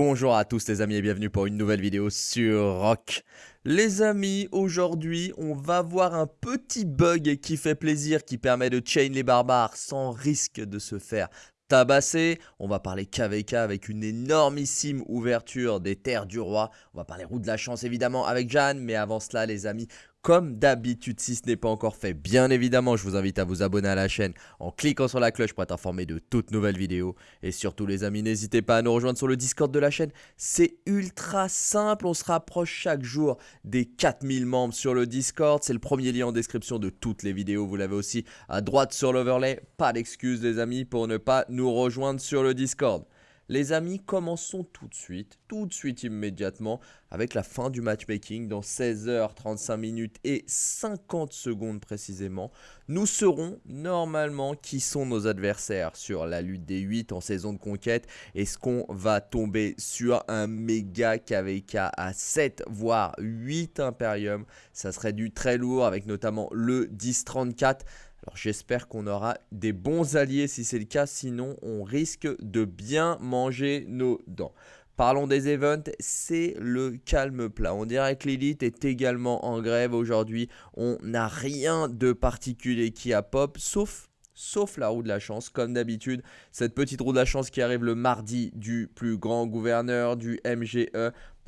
Bonjour à tous les amis et bienvenue pour une nouvelle vidéo sur Rock. Les amis, aujourd'hui on va voir un petit bug qui fait plaisir, qui permet de chain les barbares sans risque de se faire tabasser. On va parler KVK avec une énormissime ouverture des terres du roi. On va parler roue de la chance évidemment avec Jeanne, mais avant cela les amis, comme d'habitude, si ce n'est pas encore fait, bien évidemment, je vous invite à vous abonner à la chaîne en cliquant sur la cloche pour être informé de toutes nouvelles vidéos. Et surtout les amis, n'hésitez pas à nous rejoindre sur le Discord de la chaîne. C'est ultra simple, on se rapproche chaque jour des 4000 membres sur le Discord. C'est le premier lien en description de toutes les vidéos. Vous l'avez aussi à droite sur l'overlay. Pas d'excuses les amis pour ne pas nous rejoindre sur le Discord. Les amis, commençons tout de suite, tout de suite immédiatement, avec la fin du matchmaking dans 16h35 minutes et 50 secondes précisément. Nous saurons normalement qui sont nos adversaires sur la lutte des 8 en saison de conquête? Est-ce qu'on va tomber sur un méga KVK à 7 voire 8 Imperium Ça serait du très lourd avec notamment le 1034. Alors j'espère qu'on aura des bons alliés si c'est le cas, sinon on risque de bien manger nos dents. Parlons des events, c'est le calme plat. On dirait que l'élite est également en grève aujourd'hui. On n'a rien de particulier qui a pop, sauf sauf la roue de la chance, comme d'habitude. Cette petite roue de la chance qui arrive le mardi du plus grand gouverneur du MGE.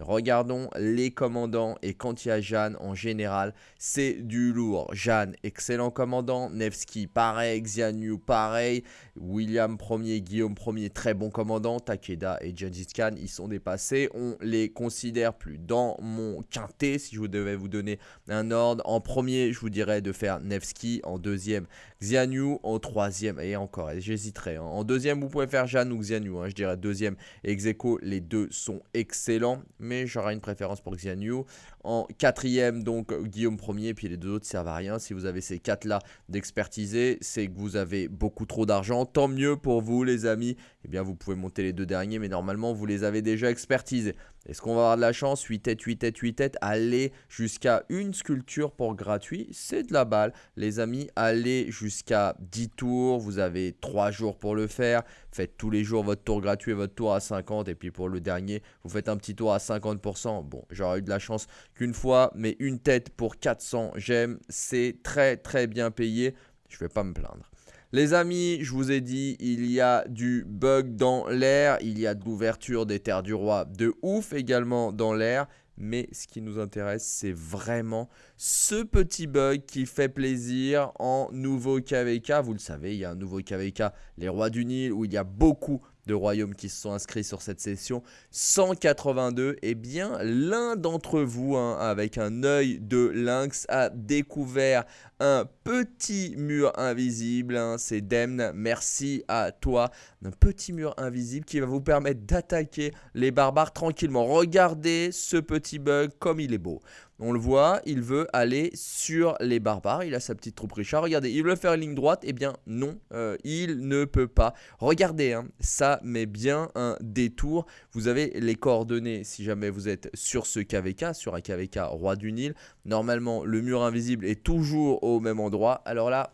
Regardons les commandants et quand il y a Jeanne en général, c'est du lourd. Jeanne, excellent commandant. Nevsky, pareil. Xianyu, pareil. William 1er, Guillaume 1er, très bon commandant. Takeda et Gengis Khan, ils sont dépassés. On les considère plus dans mon quintet, si je devais vous donner un ordre. En premier, je vous dirais de faire Nevsky. En deuxième, Xianyu. En troisième, et encore, j'hésiterai. Hein. En deuxième, vous pouvez faire Jeanne ou Xianyu. Hein. Je dirais deuxième, Execo. Les deux sont excellents mais j'aurai une préférence pour Xianyu. En quatrième, donc Guillaume Ier, puis les deux autres servent à rien. Si vous avez ces quatre-là d'expertiser, c'est que vous avez beaucoup trop d'argent. Tant mieux pour vous, les amis. Eh bien, vous pouvez monter les deux derniers, mais normalement, vous les avez déjà expertisés. Est-ce qu'on va avoir de la chance 8 têtes, 8 têtes, 8 têtes. Aller jusqu'à une sculpture pour gratuit, c'est de la balle. Les amis, allez jusqu'à 10 tours. Vous avez 3 jours pour le faire. Faites tous les jours votre tour gratuit et votre tour à 50. Et puis pour le dernier, vous faites un petit tour à 50%. Bon, j'aurais eu de la chance qu'une fois, mais une tête pour 400 j'aime. C'est très très bien payé. Je vais pas me plaindre. Les amis, je vous ai dit, il y a du bug dans l'air, il y a de l'ouverture des terres du roi de ouf également dans l'air. Mais ce qui nous intéresse, c'est vraiment ce petit bug qui fait plaisir en nouveau KVK. Vous le savez, il y a un nouveau KVK, les rois du Nil, où il y a beaucoup de royaumes qui se sont inscrits sur cette session. 182, et eh bien l'un d'entre vous, hein, avec un œil de lynx, a découvert un petit mur invisible. Hein. C'est Demn, merci à toi. Un petit mur invisible qui va vous permettre d'attaquer les barbares tranquillement. Regardez ce petit bug comme il est beau. On le voit, il veut aller sur les barbares. Il a sa petite troupe Richard. Regardez, il veut faire une ligne droite. Eh bien, non, euh, il ne peut pas. Regardez, hein, ça met bien un détour. Vous avez les coordonnées si jamais vous êtes sur ce KVK, sur un KVK Roi du Nil. Normalement, le mur invisible est toujours au même endroit. Alors là,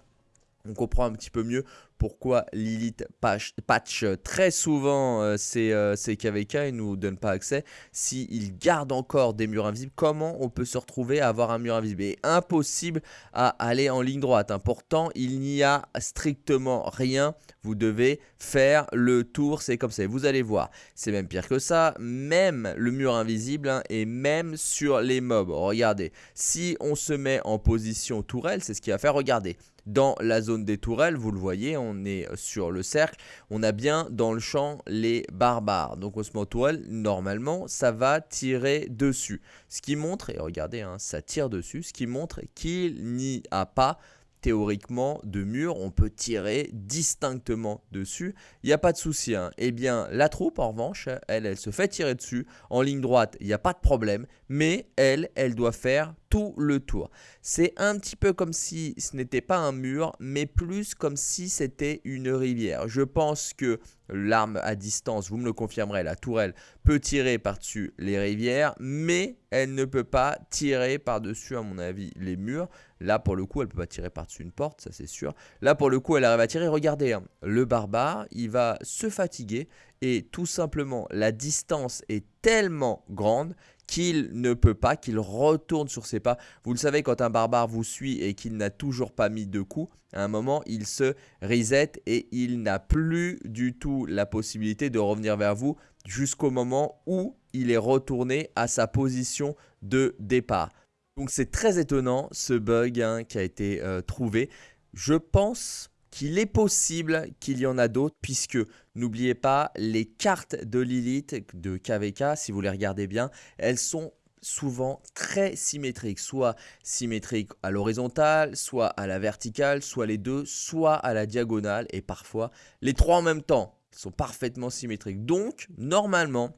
on comprend un petit peu mieux pourquoi Lilith patch, très souvent euh, euh, ces, KVK et nous donne pas accès. S'il garde encore des murs invisibles, comment on peut se retrouver à avoir un mur invisible? Et impossible à aller en ligne droite. Hein. Pourtant, il n'y a strictement rien. Vous devez faire le tour, c'est comme ça. Vous allez voir, c'est même pire que ça. Même le mur invisible hein, et même sur les mobs. Regardez, si on se met en position tourelle, c'est ce qui va faire. Regardez, dans la zone des tourelles, vous le voyez, est sur le cercle, on a bien dans le champ les barbares. Donc on tourelle, normalement, ça va tirer dessus. Ce qui montre, et regardez, hein, ça tire dessus, ce qui montre qu'il n'y a pas théoriquement de mur, on peut tirer distinctement dessus, il n'y a pas de souci. Hein. Eh bien, la troupe, en revanche, elle, elle se fait tirer dessus, en ligne droite, il n'y a pas de problème, mais elle, elle doit faire tout le tour. C'est un petit peu comme si ce n'était pas un mur, mais plus comme si c'était une rivière. Je pense que l'arme à distance, vous me le confirmerez, la tourelle peut tirer par-dessus les rivières, mais elle ne peut pas tirer par-dessus, à mon avis, les murs. Là, pour le coup, elle peut pas tirer par-dessus une porte, ça c'est sûr. Là, pour le coup, elle arrive à tirer. Regardez, hein, le barbare, il va se fatiguer et tout simplement la distance est tellement grande qu'il ne peut pas, qu'il retourne sur ses pas. Vous le savez, quand un barbare vous suit et qu'il n'a toujours pas mis de coups, à un moment, il se reset et il n'a plus du tout la possibilité de revenir vers vous jusqu'au moment où il est retourné à sa position de départ. Donc c'est très étonnant ce bug hein, qui a été euh, trouvé. Je pense qu'il est possible qu'il y en a d'autres puisque n'oubliez pas les cartes de Lilith de KVK si vous les regardez bien elles sont souvent très symétriques soit symétriques à l'horizontale soit à la verticale soit les deux soit à la diagonale et parfois les trois en même temps sont parfaitement symétriques donc normalement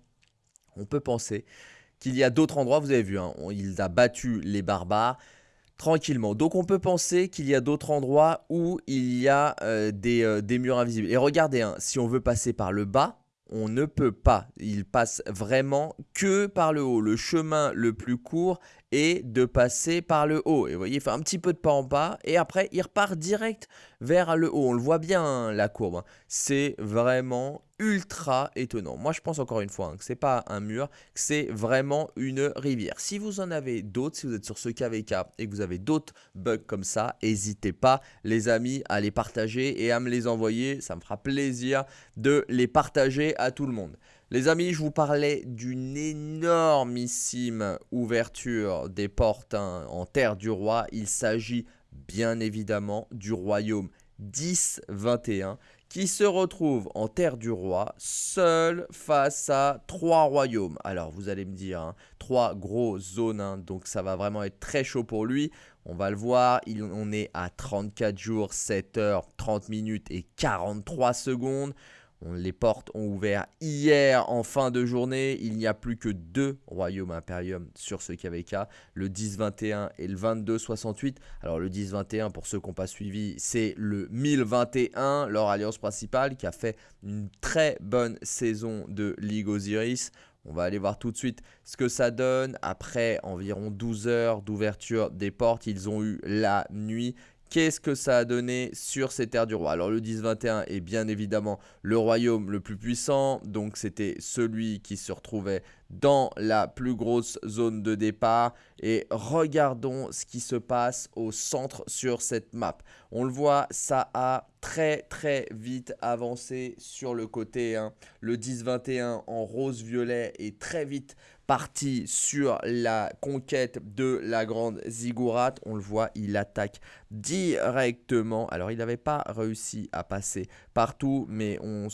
on peut penser qu'il y a d'autres endroits, vous avez vu, hein, il a battu les barbares tranquillement. Donc on peut penser qu'il y a d'autres endroits où il y a euh, euh, des, murs invisibles. Et regardez, hein, si on veut passer par le bas, on ne peut pas. Il passe vraiment que par le haut. Le chemin le plus court est de passer par le haut. Et vous voyez, il fait un petit peu de pas en pas et après il repart direct vers le haut. On le voit bien hein, la courbe. Hein. C'est vraiment ultra étonnant. Moi, je pense encore une fois hein, que c'est pas un mur, que c'est vraiment une rivière. Si vous en avez d'autres, si vous êtes sur ce KVK et que vous avez d'autres bugs comme ça, n'hésitez pas, les amis, à les partager et à me les envoyer. Ça me fera plaisir de les partager à tout le monde. Les amis, je vous parlais d'une énormissime ouverture des portes hein, en terre du roi. Il s'agit bien évidemment du royaume 10-21 qui se retrouve en terre du roi, seul face à trois royaumes. Alors vous allez me dire, hein, trois grosses zones, hein, donc ça va vraiment être très chaud pour lui. On va le voir, on est à 34 jours, 7 heures, 30 minutes et 43 secondes les portes ont ouvert hier en fin de journée. Il n'y a plus que deux royaumes impérium sur ce KVK, le 10-21 et le 22-68. Alors le 10-21, pour ceux qui n'ont pas suivi, c'est le 1021, leur alliance principale, qui a fait une très bonne saison de Ligue Osiris. On va aller voir tout de suite ce que ça donne. Après environ 12 heures d'ouverture des portes, ils ont eu la nuit Qu'est-ce que ça a donné sur ces terres du roi? Alors le 10-21 est bien évidemment le royaume le plus puissant, donc c'était celui qui se retrouvait dans la plus grosse zone de départ. Et regardons ce qui se passe au centre sur cette map. On le voit, ça a très très vite avancé sur le côté. Hein. Le 10-21 en rose-violet est très vite parti sur la conquête de la grande Ziggurat. On le voit, il attaque directement. Alors, il n'avait pas réussi à passer partout, mais on,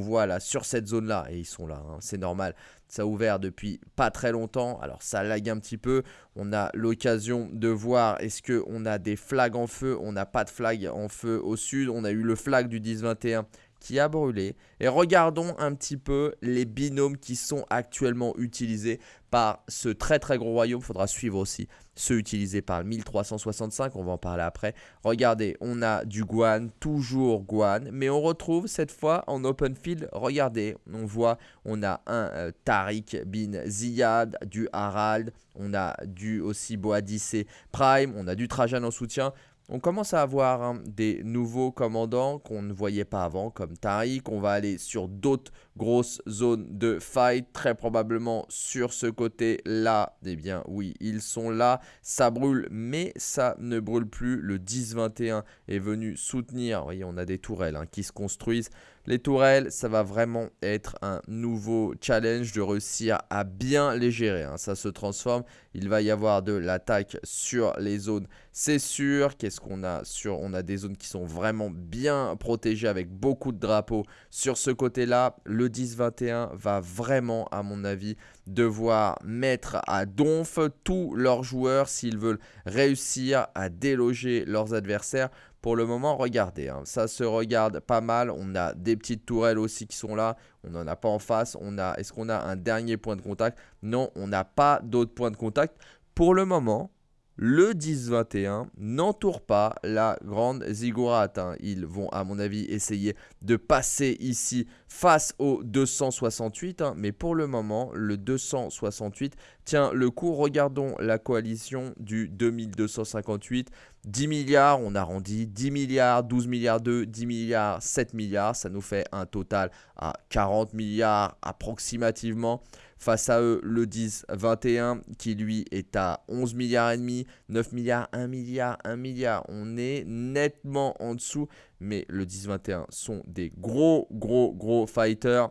voit là, sur cette zone-là, et ils sont là, hein, c'est normal, ça a ouvert depuis pas très longtemps, alors ça lag un petit peu. On a l'occasion de voir est-ce qu'on a des flags en feu? On n'a pas de flag en feu au sud. On a eu le flag du 10-21 qui a brûlé. Et regardons un petit peu les binômes qui sont actuellement utilisés par ce très très gros royaume. Il faudra suivre aussi ceux utilisés par le 1365, on va en parler après. Regardez, on a du Guan, toujours Guan, mais on retrouve cette fois en open field, regardez, on voit, on a un euh, Tariq bin Ziyad, du Harald, on a du aussi Boadicée Prime, on a du Trajan en soutien. On commence à avoir hein, des nouveaux commandants qu'on ne voyait pas avant, comme Tariq. On va aller sur d'autres grosses zones de fight, très probablement sur ce côté-là. Eh bien, oui, ils sont là. Ça brûle, mais ça ne brûle plus. Le 10-21 est venu soutenir. Vous voyez, on a des tourelles hein, qui se construisent. Les tourelles, ça va vraiment être un nouveau challenge de réussir à bien les gérer. Hein. Ça se transforme. Il va y avoir de l'attaque sur les zones, c'est sûr. Qu'est-ce qu'on a sur On a des zones qui sont vraiment bien protégées avec beaucoup de drapeaux. Sur ce côté-là, le 10-21 va vraiment, à mon avis, devoir mettre à donf tous leurs joueurs s'ils veulent réussir à déloger leurs adversaires pour le moment, regardez, hein, ça se regarde pas mal. On a des petites tourelles aussi qui sont là. On n'en a pas en face. On a, Est-ce qu'on a un dernier point de contact? Non, on n'a pas d'autres points de contact. Pour le moment, le 10-21 n'entoure pas la grande ziggurat. Hein. Ils vont, à mon avis, essayer de passer ici face au 268. Hein. mais pour le moment, le 268 tient le coup. Regardons la coalition du 2258. 10 milliards, on arrondit 10 milliards, 12 milliards 2, 10 milliards, 7 milliards. Ça nous fait un total à 40 milliards approximativement. Face à eux, le 10-21 qui lui est à 11 milliards et demi, 9 milliards, 1 milliard, 1 milliard. On est nettement en dessous, mais le 10-21 sont des gros, gros, gros fighters.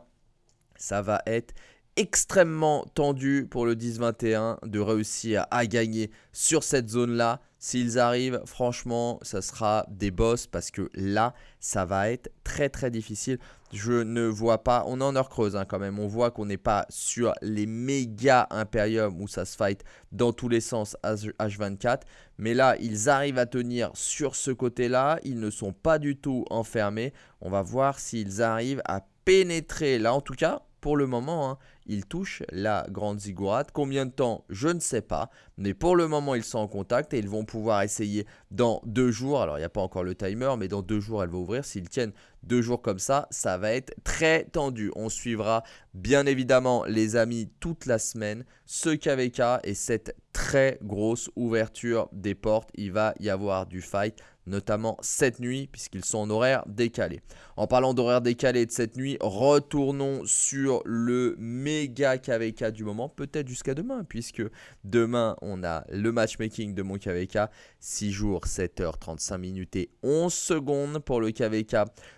Ça va être extrêmement tendu pour le 10-21 de réussir à gagner sur cette zone-là. S'ils arrivent, franchement, ça sera des boss parce que là, ça va être très très difficile. Je ne vois pas, on est en heure creuse hein, quand même, on voit qu'on n'est pas sur les méga Imperium où ça se fight dans tous les sens H24. Mais là, ils arrivent à tenir sur ce côté-là, ils ne sont pas du tout enfermés. On va voir s'ils arrivent à pénétrer là en tout cas pour le moment, hein, ils touchent la grande ziggourate. Combien de temps Je ne sais pas. Mais pour le moment, ils sont en contact et ils vont pouvoir essayer dans deux jours. Alors, il n'y a pas encore le timer, mais dans deux jours, elle va ouvrir. S'ils tiennent deux jours comme ça, ça va être très tendu. On suivra bien évidemment, les amis, toute la semaine, ce KVK et cette très grosse ouverture des portes. Il va y avoir du fight notamment cette nuit, puisqu'ils sont en horaire décalé. En parlant d'horaire décalé de cette nuit, retournons sur le méga KVK du moment, peut-être jusqu'à demain, puisque demain, on a le matchmaking de mon KVK, 6 jours, 7 h 35 minutes et 11 secondes pour le KVK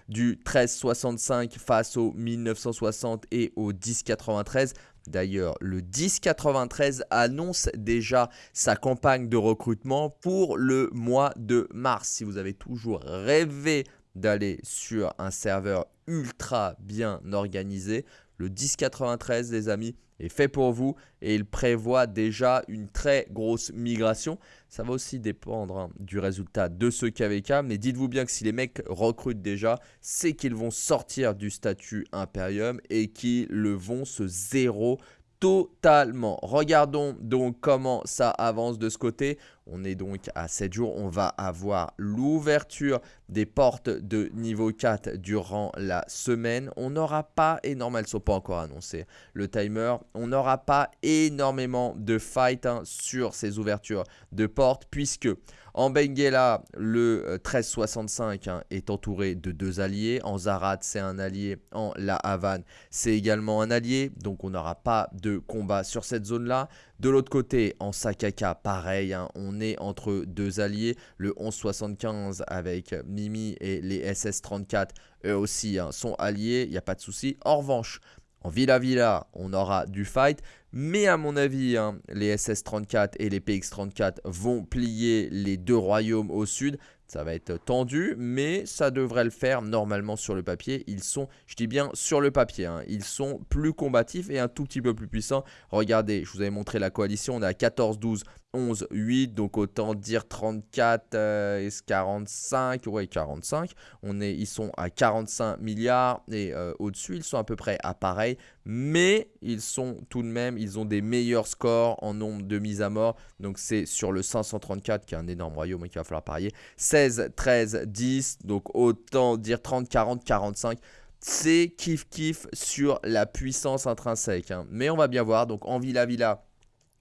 du 1365 face au 1960 et au 1093. D'ailleurs, le 1093 annonce déjà sa campagne de recrutement pour le mois de mars. Si vous avez toujours rêvé d'aller sur un serveur ultra bien organisé, le 1093, les amis, est fait pour vous et il prévoit déjà une très grosse migration. Ça va aussi dépendre hein, du résultat de ce KVK, mais dites-vous bien que si les mecs recrutent déjà, c'est qu'ils vont sortir du statut Imperium et qu'ils le vont se zéro totalement. Regardons donc comment ça avance de ce côté. On est donc à 7 jours. On va avoir l'ouverture des portes de niveau 4 durant la semaine. On n'aura pas énormément, elles ne sont pas encore annoncées, le timer. On n'aura pas énormément de fight hein, sur ces ouvertures de portes puisque en Benguela, le 1365 euh, hein, est entouré de deux alliés. En Zarat, c'est un allié. En La Havane, c'est également un allié. Donc on n'aura pas de combat sur cette zone-là. De l'autre côté, en Sakaka, pareil, hein, on est entre deux alliés. Le 1175 avec Mimi et les SS34, eux aussi hein, sont alliés, il n'y a pas de souci. En revanche, en Villa Villa, on aura du fight. Mais à mon avis, hein, les SS-34 et les PX-34 vont plier les deux royaumes au sud. Ça va être tendu, mais ça devrait le faire normalement sur le papier. Ils sont, je dis bien sur le papier, hein, ils sont plus combatifs et un tout petit peu plus puissants. Regardez, je vous avais montré la coalition, on est à 14, 12, 11, 8, donc autant dire 34 et 45, ouais 45. On est, ils sont à 45 milliards et euh, au-dessus, ils sont à peu près à pareil, mais ils sont tout de même, ils ont des meilleurs scores en nombre de mises à mort. Donc c'est sur le 534 qui est un énorme royaume et qu'il va falloir parier. 16, 13, 10, donc autant dire 30, 40, 45 c'est kiff kiff sur la puissance intrinsèque. Hein. Mais on va bien voir, donc en Villa Villa,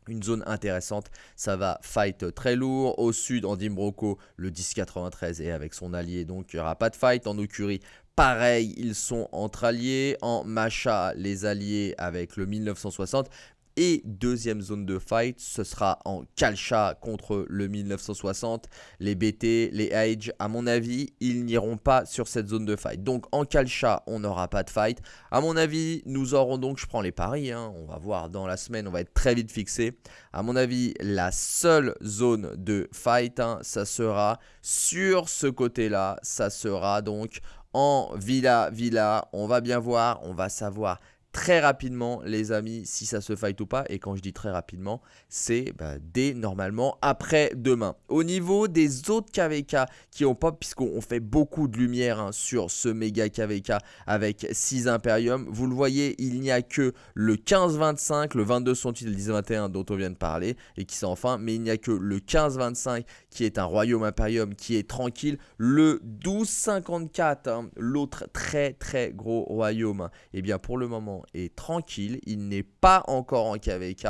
une zone intéressante, ça va fight très lourd. Au sud, en Dimbroco, le 1093 est avec son allié, donc il n'y aura pas de fight. En Okuri, pareil, ils sont entre alliés. En Macha, les alliés avec le 1960. Et deuxième zone de fight, ce sera en Kalcha contre le 1960. Les BT, les Age, à mon avis, ils n'iront pas sur cette zone de fight. Donc en Kalcha, on n'aura pas de fight. À mon avis, nous aurons donc, je prends les paris, hein, on va voir dans la semaine, on va être très vite fixé. À mon avis, la seule zone de fight, hein, ça sera sur ce côté-là. Ça sera donc en Villa Villa. On va bien voir, on va savoir très rapidement, les amis, si ça se fight ou pas. Et quand je dis très rapidement, c'est bah, dès normalement après-demain. Au niveau des autres KVK qui ont pop, puisqu'on fait beaucoup de lumière hein, sur ce méga KVK avec 6 Imperium, vous le voyez, il n'y a que le 15-25, le 22-68 et le 10-21 dont on vient de parler et qui sont enfin, mais il n'y a que le 15-25 qui est un royaume Imperium qui est tranquille, le 12-54, hein, l'autre très très gros royaume, et eh bien pour le moment est tranquille, il n'est pas encore en KVK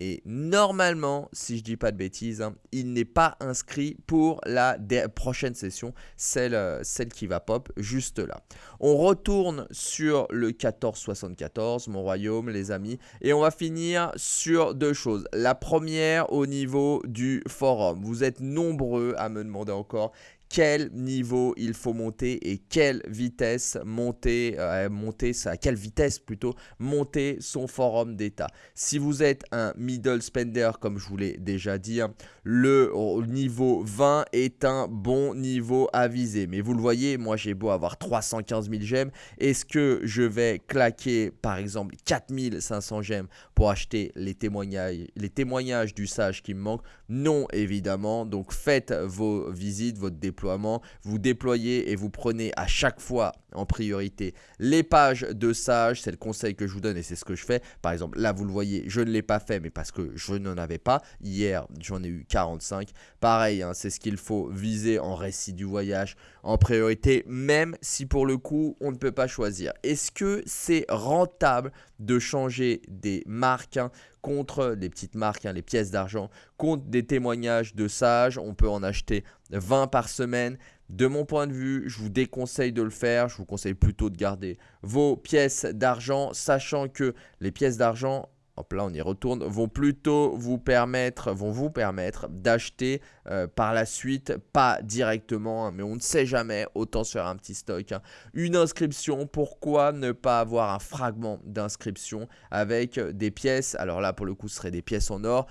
et normalement, si je dis pas de bêtises, hein, il n'est pas inscrit pour la prochaine session, celle, euh, celle qui va pop juste là. On retourne sur le 1474, mon royaume, les amis, et on va finir sur deux choses. La première au niveau du forum. Vous êtes nombreux à me demander encore quel niveau il faut monter et quelle vitesse monter, euh, monter à quelle vitesse plutôt monter son forum d'état. Si vous êtes un middle spender comme je vous l'ai déjà dit, hein, le niveau 20 est un bon niveau à viser. Mais vous le voyez, moi j'ai beau avoir 315 000 gemmes, est-ce que je vais claquer par exemple 4500 gemmes pour acheter les témoignages, les témoignages du sage qui me manquent Non évidemment, donc faites vos visites, votre dépôt vous déployez et vous prenez à chaque fois en priorité les pages de Sage, c'est le conseil que je vous donne et c'est ce que je fais. Par exemple, là vous le voyez, je ne l'ai pas fait mais parce que je n'en avais pas. Hier, j'en ai eu 45. Pareil, hein, c'est ce qu'il faut viser en récit du voyage en priorité, même si pour le coup, on ne peut pas choisir. Est-ce que c'est rentable de changer des marques hein, contre des petites marques, hein, les pièces d'argent, contre des témoignages de sages. On peut en acheter 20 par semaine. De mon point de vue, je vous déconseille de le faire. Je vous conseille plutôt de garder vos pièces d'argent, sachant que les pièces d'argent, là on y retourne, vont plutôt vous permettre, vont vous permettre d'acheter euh, par la suite, pas directement, hein, mais on ne sait jamais, autant se faire un petit stock. Hein. Une inscription, pourquoi ne pas avoir un fragment d'inscription avec des pièces, alors là pour le coup ce serait des pièces en or,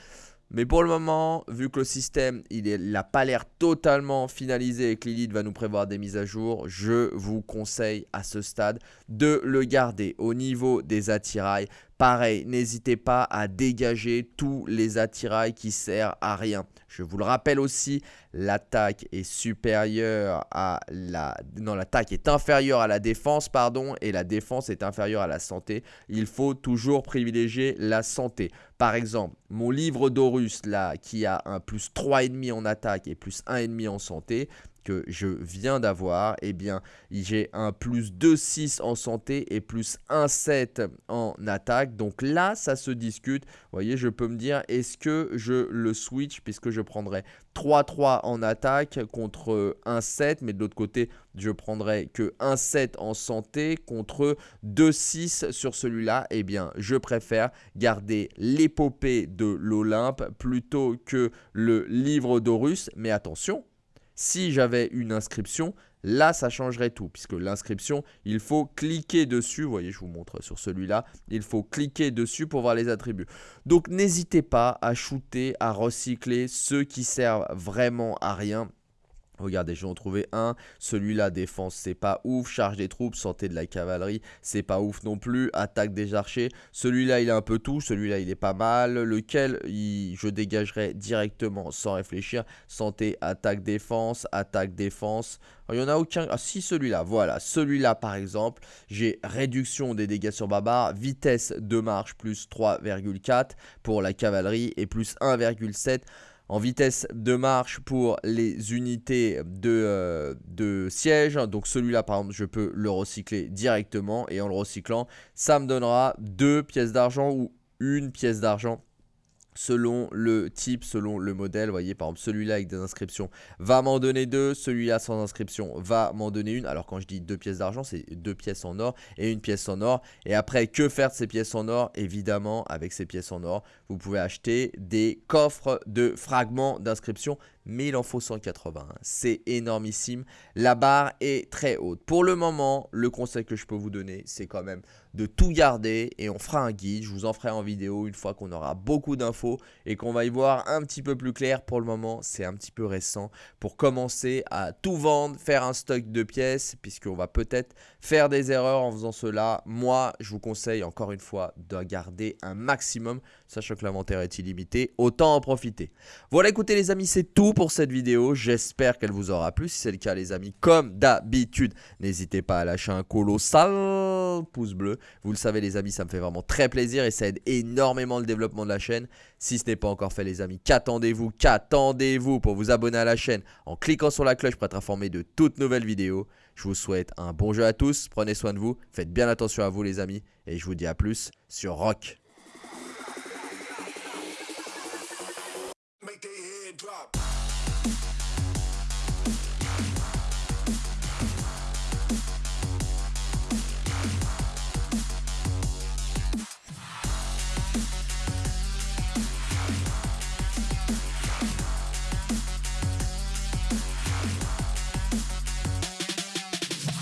mais pour le moment, vu que le système il n'a pas l'air totalement finalisé et que Lilith va nous prévoir des mises à jour, je vous conseille à ce stade de le garder au niveau des attirails. Pareil, n'hésitez pas à dégager tous les attirails qui servent à rien. Je vous le rappelle aussi, l'attaque est supérieure à la... Non, l'attaque est inférieure à la défense, pardon, et la défense est inférieure à la santé. Il faut toujours privilégier la santé. Par exemple, mon livre d'Horus, là, qui a un plus 3,5 en attaque et plus 1,5 en santé, que je viens d'avoir, eh bien, j'ai un plus 2,6 en santé et plus 1,7 en attaque. Donc là, ça se discute. Voyez, je peux me dire, est-ce que je le switch puisque je prendrais 3-3 en attaque contre 1-7, mais de l'autre côté, je prendrais que 1-7 en santé contre 2-6 sur celui-là? Eh bien, je préfère garder l'épopée de l'Olympe plutôt que le livre d'Horus. Mais attention, si j'avais une inscription, là, ça changerait tout, puisque l'inscription, il faut cliquer dessus. Vous voyez, je vous montre sur celui-là. Il faut cliquer dessus pour voir les attributs. Donc, n'hésitez pas à shooter, à recycler ceux qui servent vraiment à rien Regardez, je vais en trouver un. Celui-là, défense, c'est pas ouf. Charge des troupes, santé de la cavalerie, c'est pas ouf non plus. Attaque des archers. Celui-là, il est un peu tout. Celui-là, il est pas mal. Lequel je dégagerai directement sans réfléchir. Santé, attaque, défense, attaque, défense. Il n'y en a aucun. Ah, si, celui-là. Voilà. Celui-là, par exemple, j'ai réduction des dégâts sur barbare. Vitesse de marche plus 3,4 pour la cavalerie et plus 1,7 en vitesse de marche pour les unités de, euh, de siège. Donc celui-là, par exemple, je peux le recycler directement. Et en le recyclant, ça me donnera deux pièces d'argent ou une pièce d'argent selon le type, selon le modèle. Vous voyez, par exemple, celui-là avec des inscriptions va m'en donner deux. Celui-là sans inscription va m'en donner une. Alors, quand je dis deux pièces d'argent, c'est deux pièces en or et une pièce en or. Et après, que faire de ces pièces en or? Évidemment, avec ces pièces en or, vous pouvez acheter des coffres de fragments d'inscription mais il en faut 180. C'est énormissime. La barre est très haute. Pour le moment, le conseil que je peux vous donner, c'est quand même de tout garder et on fera un guide. Je vous en ferai en vidéo une fois qu'on aura beaucoup d'infos et qu'on va y voir un petit peu plus clair. Pour le moment, c'est un petit peu récent pour commencer à tout vendre, faire un stock de pièces puisqu'on va peut-être faire des erreurs en faisant cela. Moi, je vous conseille encore une fois de garder un maximum, sachant que l'inventaire est illimité. Autant en profiter. Voilà, écoutez les amis, c'est tout pour cette vidéo. J'espère qu'elle vous aura plu. Si c'est le cas les amis, comme d'habitude, n'hésitez pas à lâcher un colossal pouce bleu. Vous le savez les amis, ça me fait vraiment très plaisir et ça aide énormément le développement de la chaîne. Si ce n'est pas encore fait les amis, qu'attendez-vous Qu'attendez-vous pour vous abonner à la chaîne en cliquant sur la cloche pour être informé de toutes nouvelles vidéos Je vous souhaite un bon jeu à tous, prenez soin de vous, faites bien attention à vous les amis et je vous dis à plus sur Rock. make it